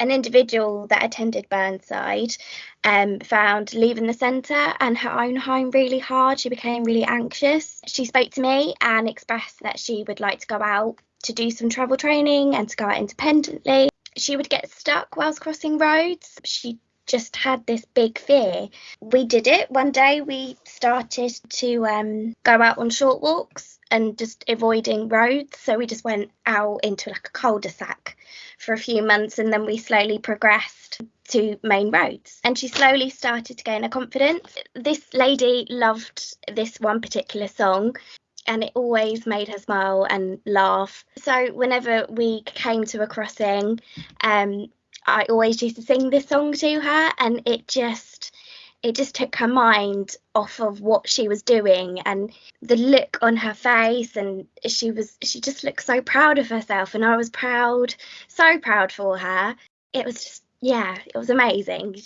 An individual that attended Burnside um, found leaving the centre and her own home really hard. She became really anxious. She spoke to me and expressed that she would like to go out to do some travel training and to go out independently. She would get stuck whilst crossing roads. She just had this big fear. We did it. One day we started to um, go out on short walks and just avoiding roads. So we just went out into like a cul-de-sac for a few months and then we slowly progressed to main roads. And she slowly started to gain her confidence. This lady loved this one particular song and it always made her smile and laugh. So whenever we came to a crossing, um, I always used to sing this song to her, and it just it just took her mind off of what she was doing and the look on her face. And she was she just looked so proud of herself and I was proud so proud for her. It was just yeah it was amazing